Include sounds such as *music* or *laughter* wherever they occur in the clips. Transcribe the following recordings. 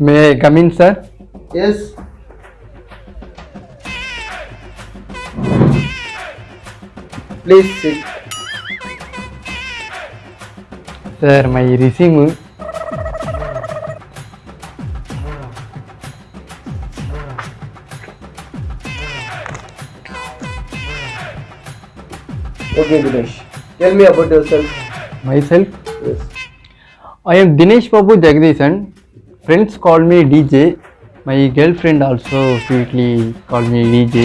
May come in sir yes please sit sir my resume okay Dinesh tell me about yourself myself yes I am Dinesh Babu Jagdishan. Friends call me DJ. My girlfriend also sweetly call me DJ.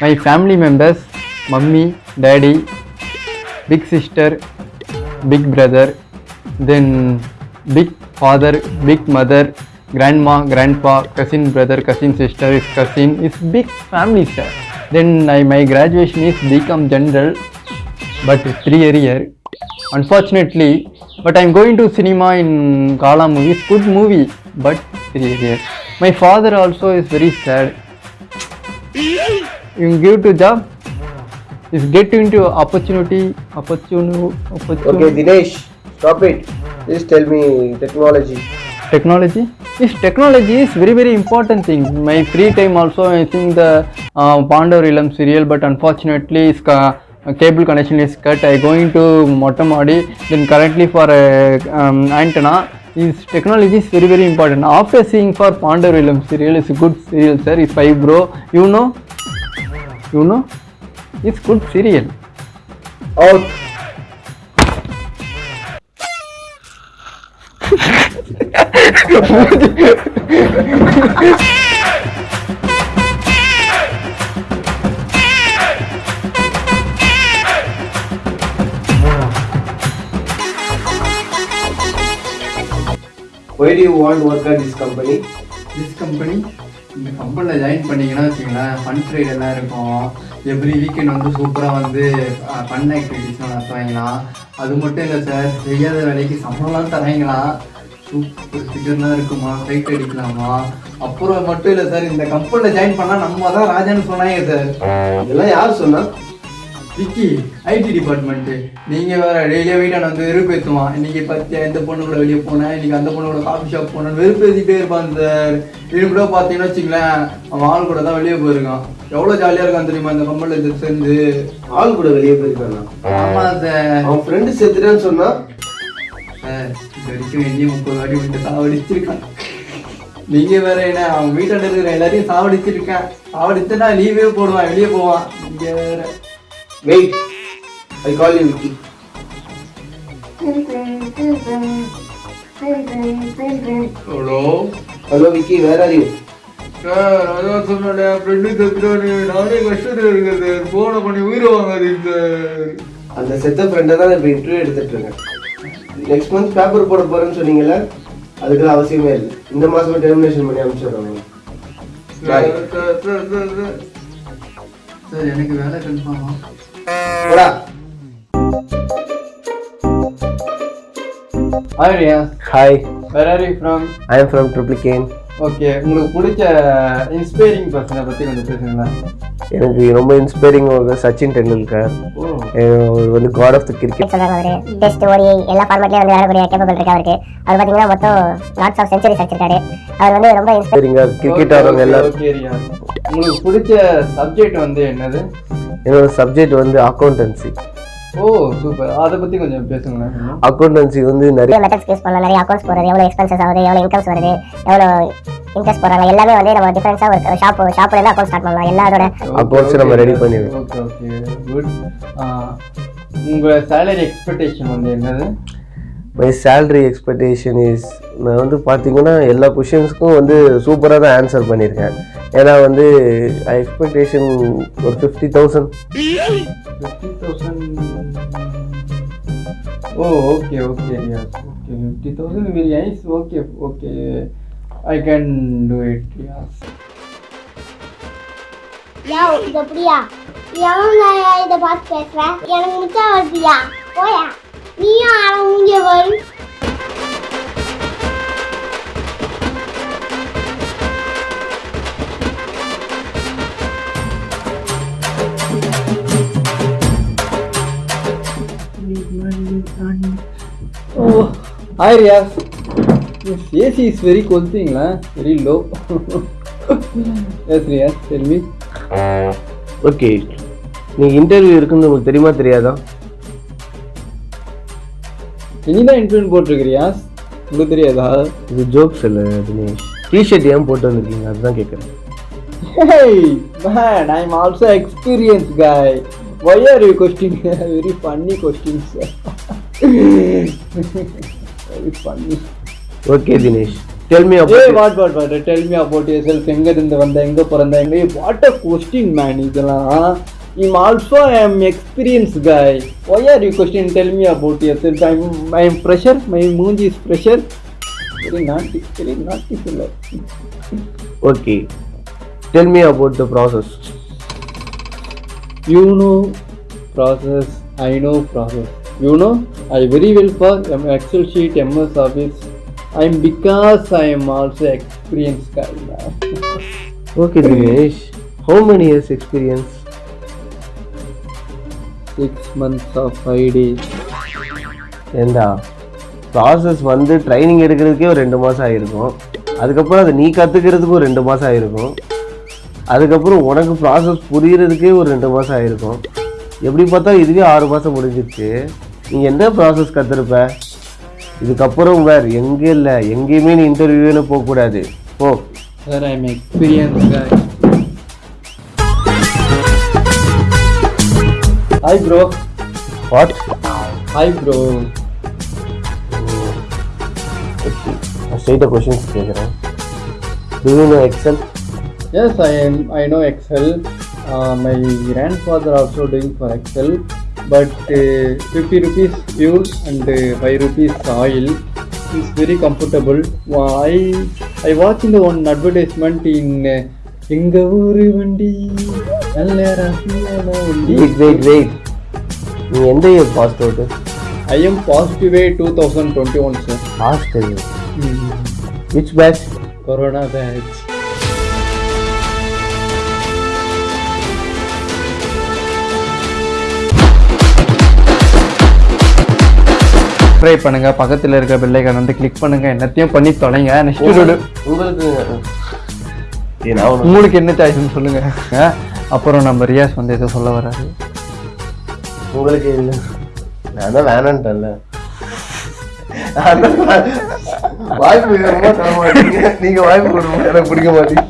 My family members, mummy, daddy, big sister, big brother, then big father, big mother, grandma, grandpa, cousin brother, cousin sister, is cousin, is big family sir. Then I, my graduation is become general, but three year year. Unfortunately, but I'm going to cinema in Kala movies. Good movie, but serious. My father also is very sad. You give to job, is get into opportunity, opportunity, opportunity. Okay, Dinesh, stop it. Please tell me technology. Technology? Yes, technology is very very important thing. My free time also I think the uh, Pandavarilam serial but unfortunately it's cable connection is cut. I going to Motamadi then currently for uh, um, antenna this technology is very very important. After seeing for Pandavilam serial, it's a good serial sir. If I bro, you know, you know, it's good serial. Out. Oh. *laughs* *laughs* want to work at this company? This company இந்த கம்பெனியில் join பண்ணீங்கன்னா வச்சுக்கோங்களேன் fun trade எல்லாம் இருக்கும். Every weekend வந்து சூப்பராக வந்து fun ஆக்டிவிட்டிஸ்லாம் நடத்துவாங்களாம். அது மட்டும் இல்லை சார் செய்யாத வேலைக்கு சம்பளம்லாம் தராங்களா சூப்பர் ஃபிகர்லாம் இருக்குமா? ஃபைட் அடிக்கலாமா? அப்புறம் மட்டும் இல்லை சார் இந்த கம்பெனியில் ஜாயின் பண்ணால் நம்ம தான் ராஜான்னு சொன்னாங்க சார் இதெல்லாம் யார் சொன்னால் விக்கி ஐடி டிபார்ட்மெண்ட்டு நீங்கள் வேற டெய்லியாக வீட்டான வந்து வெறுப்பேற்றுவான் இன்னைக்கு பார்த்தியா இந்த பொண்ணு கூட வெளியே போனேன். இன்னைக்கு அந்த பொண்ணு கூட காஃபி ஷாப் போனேன். வெறுப்பேற்றிட்டே இருப்பான் சார் இது கூட பார்த்தீங்கன்னா வச்சுங்களேன் அவன் ஆள் கூட தான் வெளியே போயிருக்கான். எவ்வளோ ஜாலியாக இருக்கான் தெரியுமா? இந்த கம்பெனியில் சேர்ந்து ஆள் கூட வெளியே போயிருக்கானா? ஆமாம் சார் அவன் ஃப்ரெண்டு செத்துட்டான்னு சொன்னா? சார் இது வரைக்கும் எங்கேயும் முப்பது வாட்டி வந்து சாவடிச்சிருக்கான். நீங்க வேற என்ன அவன் வீட்டாண்ட இருக்கிற எல்லாரையும் சாவடிச்சிருக்கேன். சாவடிச்சுனா லீவே போடுவான் வெளியே போவான். நீங்க வேற. Wait I call you Vicky hello hello Vicky where are you sir அதான் சொன்னேன். ஃப்ரெண்டு செத்துட்டானு நானே கஷ்டத்தில் இருக்கேன் சார் ஃபோனை பண்ணி உயிரை வாங்காதீங்க சார் அந்த செத்த ஃப்ரெண்டை தான் இப்போ இன்டர்வியூ எடுத்துட்டு இருக்கேன். நெக்ஸ்ட் மந்த் பேப்பர் போட போறேன்னு சொன்னீங்கல்ல அதுக்கெல்லாம் அவசியமே இல்லை. இந்த மாசம் டெர்மினேஷன் பண்ணி சார் சார் எனக்கு வேலை கன்ஃபார்மா போடா. Arya hi where are you from I am from Triplicane okay உங்களுக்கு பிடிச்ச இன்ஸ்பைரிங் பர்சனை பற்றி கொஞ்சம் பேசுங்களேன். எனக்கு ரொம்ப இன்ஸ்பைரிங் சச்சின் டெண்டுல்கர். அவர் வந்து காட் ஆஃப் த கிரிக்கெட் சொல்றாங்க அவரு. டெஸ்ட் ஓடி எல்லா ஃபார்மேட்லயும் வந்து விளையாடக்கூடிய கேப்பபிள் இருக்கு அவருக்கு. அவர் பாத்தீங்கன்னா மொத்தம் லாட்ஸ் ஆஃப் செஞ்சுரிஸ் அடிச்சிருக்காரு அவர் வந்து ரொம்ப இன்ஸ்பைர் இன்ஸ்பைரிங்காக கிரிக்கெட் ஆடுறவங்க எல்லாரும். ஓகே ரியா உங்களுக்கு பிடிச்ச சப்ஜெக்ட் வந்து என்னது? என்னோட சப்ஜெக்ட் வந்து அக்கௌண்டன்சி ஓ சூப்பர் அதை பற்றி கொஞ்சம் பேசுங்களேன். அக்கௌண்டன்சி வந்து நிறைய மெத்தட்ஸ் யூஸ் பண்ணலாம் நிறைய அக்கௌண்ட்ஸ் போறது எவ்வளவு எக்ஸ்பென்சஸ் ஆகுது எவ்வளவு இன்கம்ஸ் வருது எவ்வளவு இன்ட்ரெஸ்ட் போடுறாங்க எல்லாமே வந்து நம்ம டிஃபரன்ஸா ஒரு ஷாப் ஷாப்ல இருந்து அக்கௌண்ட் ஸ்டார்ட் பண்ணலாம். எல்லா அதோட Accounts நம்ம ready பண்ணிடுவோம். ஓகே ஓகே குட் உங்கள் சேலரி எக்ஸ்பெக்டேஷன் வந்து என்னது? மை சேலரி எக்ஸ்பெக்டேஷன் இஸ் நான் வந்து பார்த்தீங்கன்னா எல்லா கொஷின்ஸ்க்கும் வந்து சூப்பராக தான் ஆன்சர் பண்ணியிருக்கேன். ஏன்னா வந்து எக்ஸ்பெக்டேஷன் ஒரு fifty thousand fifty thousand oh okay okay okay fifty thousand very nice okay okay I can do it Riyaz yo இது அப்படியா? எவன் இதை பார்த்து பேசுறேன். எனக்கு மிச்சம் வருதியா போயா? நீயும் மூஞ்ச வரும் ஓ hi Riyaz AC is very கொல்த்திங்களா very low yes Riyaz tell okay நீ இன்டர்வியூ இருக்குன்னு உங்களுக்கு தெரியுமா தெரியாதா? நீ தான் போட்டிருக்கிறியா உங்களுக்கு தெரியாதா இது ஜோக்ஸ் இல்லை தினேஷ் டிஷர்ட் ஏன் போட்டு வந்திருக்கீங்க அதுதான் கேட்குறேன் Hey, man, I'm also experienced guy. Why are you questioning very funny questions? very funny. Okay Dinesh tell me Hey, what, what, what? Tell me about yourself. எங்க இருந்து வந்த எங்க பிறந்த எங்க what a question man இதெல்லாம் I'm also am experienced guy. Why are you questioning? tell me about yourself? I'm I'm pressure. My moon is pressure. Very naughty, very naughty fellow. okay, tell me about the process. You know process. I know process. You know I very well for Excel sheet, MS Office. I'm because I am also experienced guy now. okay, Dinesh. How many years experience? Six months of five days. ஏண்டா? Process வந்து training எடுக்கிறதுக்கே ஒரு ரெண்டு மாதம் ஆகிருக்கும் அதுக்கப்புறம் அதை நீ கற்றுக்கிறதுக்கு ஒரு ரெண்டு மாதம் ஆகிருக்கும் அதுக்கப்புறம் உனக்கு ப்ராசஸ் புரியறதுக்கே ஒரு ரெண்டு மாதம் ஆகிருக்கும் எப்படி பார்த்தா இதுவே ஆறு மாதம் முடிஞ்சிருச்சு. நீ என்ன ப்ராசஸ் கற்றுருப்ப இதுக்கப்புறம் வேறு எங்கே இல்லை. எங்கேயுமே நீ இன்டர்வியூன்னு போகக்கூடாது. போ. Sir, I'm experienced guy. Hi bro. What Hi bro. ஸ்ட்ரெயிட்டாக கொஷின்ஸ் கேட்குறேன் do know Excel Yes, I am. I know Excel. Uh, my grandfather also doing for Excel, but uh, 50 rupees fuel and uh, 5 rupees oil is very comfortable. Uh, I I watching the one advertisement in uh, எங்க ஊரு வண்டி wait wait wait நீ எந்த year passed out I am positive 2021 sir. Passed which batch Corona batch. Try பண்ணுங்க. பக்கத்தில் இருக்க bell icon வந்து click பண்ணுங்க. என்னத்தையும் பண்ணி தொலைங்க. நெக்ஸ்ட் உங்களுக்கு உங்களுக்கு என்ன சாய்ஸ்னு சொல்லுங்க. அப்புறம் நம்ம ரியாஸ் வந்து எதுவும் சொல்ல வராரு. உங்களுக்கு இல்லை. நான் தான் வேணான்ட்டேன்ல. வாய்ப்பு தர மாட்டீங்க நீங்க வாய்ப்பு எனக்கு பிடிக்க மாட்டீங்க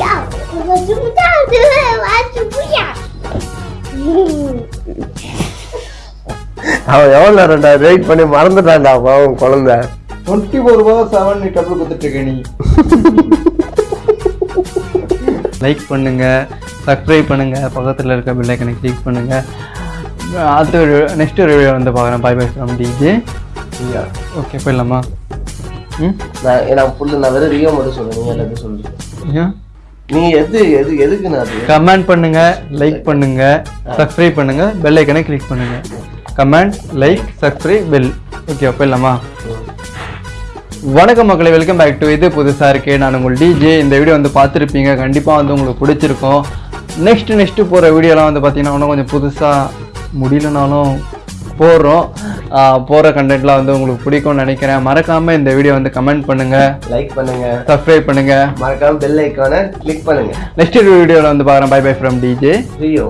Я хочу вот так, я хочу вот так. அவன் எவ்வளோ நேரம்டா வெயிட் பண்ணி மறந்துட்டான்டா பாவம் குழந்தை. டுவெண்ட்டி ஃபோர் ரூபா செவன் நீ டபுள் கொடுத்துட்ருக்க நீ. லைக் பண்ணுங்க சப்ஸ்கிரைப் பண்ணுங்க பக்கத்தில் இருக்க பெல்லைக்கனை கிளிக் பண்ணுங்க. அடுத்த நெக்ஸ்ட் வீடியோ வந்து பார்க்குறேன் bye bye from DJ okay போயிடலாமா? ம்? நான் நான் ஃபுல்லு நான் வெறும் ரியோ மட்டும் சொல்லுங்க நீங்க எல்லாத்தையும் சொல்லுங்க ஏன்? நீ எது எது எதுக்கு நான் கமெண்ட் பண்ணுங்க லைக் பண்ணுங்க சப்ஸ்கிரைப் பண்ணுங்க பெல் ஐக்கனை கிளிக் பண்ணுங்க. Comment like subscribe bell okay போயிடலாமா வணக்கம் மக்களை வெல்கம் பேக் டு இது புதுசாக இருக்கே. நான் உங்கள் டிஜே இந்த வீடியோ வந்து பார்த்துருப்பீங்க. கண்டிப்பாக வந்து உங்களுக்கு பிடிச்சிருக்கும். நெக்ஸ்ட் நெக்ஸ்ட்டு போகிற வீடியோலாம் வந்து பார்த்தீங்கன்னா இன்னும் கொஞ்சம் புதுசாக முடியலனாலும் போடுறோம். போகிற கண்டென்ட்லாம் வந்து உங்களுக்கு பிடிக்கும்னு நினைக்கிறேன். மறக்காமல் இந்த வீடியோ வந்து கமெண்ட் பண்ணுங்கள் லைக் பண்ணுங்க. சப்ஸ்கிரைப் பண்ணுங்கள் மறக்காம பெல் ஐக்கானை கிளிக் பண்ணுங்க. நெக்ஸ்ட் வீடியோவில் வந்து பார்க்குறேன். Bye bye from DJ Rio